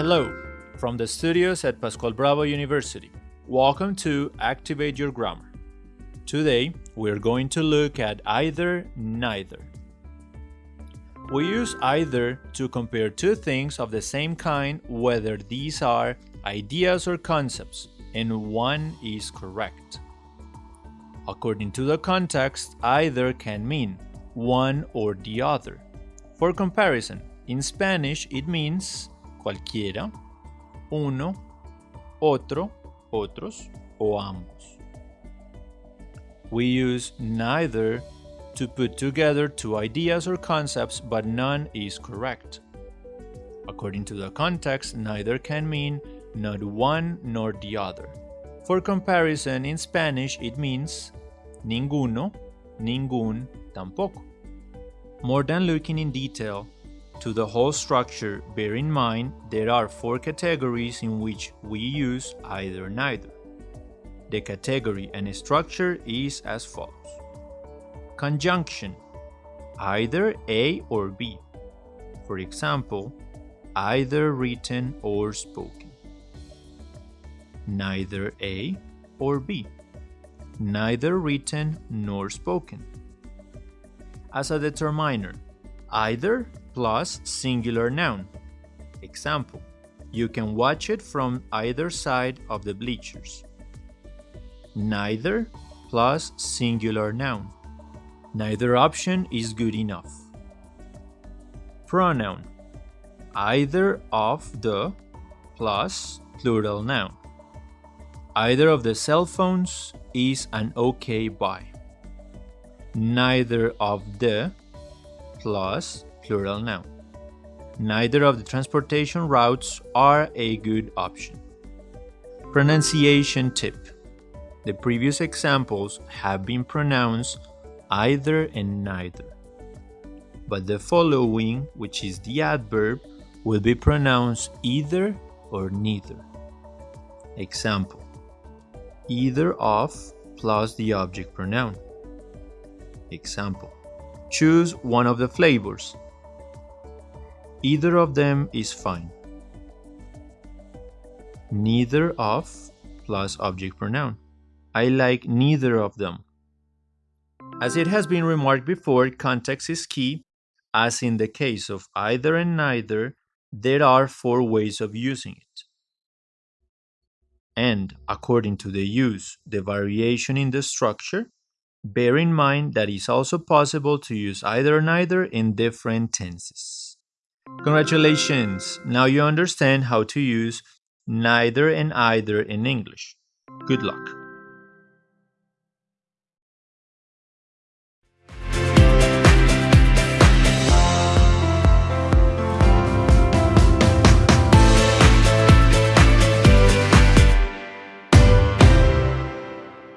Hello, from the studios at Pascual Bravo University. Welcome to Activate Your Grammar. Today, we're going to look at either, neither. We use either to compare two things of the same kind, whether these are ideas or concepts, and one is correct. According to the context, either can mean one or the other. For comparison, in Spanish it means cualquiera, uno, otro, otros, o ambos. We use neither to put together two ideas or concepts, but none is correct. According to the context, neither can mean not one nor the other. For comparison, in Spanish it means ninguno, ningún, tampoco. More than looking in detail to the whole structure, bear in mind there are four categories in which we use either neither. The category and structure is as follows. Conjunction either A or B. For example, either written or spoken. Neither A or B. Neither written nor spoken. As a determiner, either plus singular noun. Example, you can watch it from either side of the bleachers. Neither plus singular noun. Neither option is good enough. Pronoun. Either of the plus plural noun. Either of the cell phones is an okay buy. Neither of the plus plural noun. Neither of the transportation routes are a good option. Pronunciation tip. The previous examples have been pronounced either and neither. But the following, which is the adverb, will be pronounced either or neither. Example Either of plus the object pronoun. Example Choose one of the flavors. Either of them is fine. Neither of plus object pronoun. I like neither of them. As it has been remarked before, context is key. As in the case of either and neither, there are four ways of using it. And according to the use, the variation in the structure, bear in mind that it's also possible to use either neither in different tenses. Congratulations! Now you understand how to use neither and either in English. Good luck!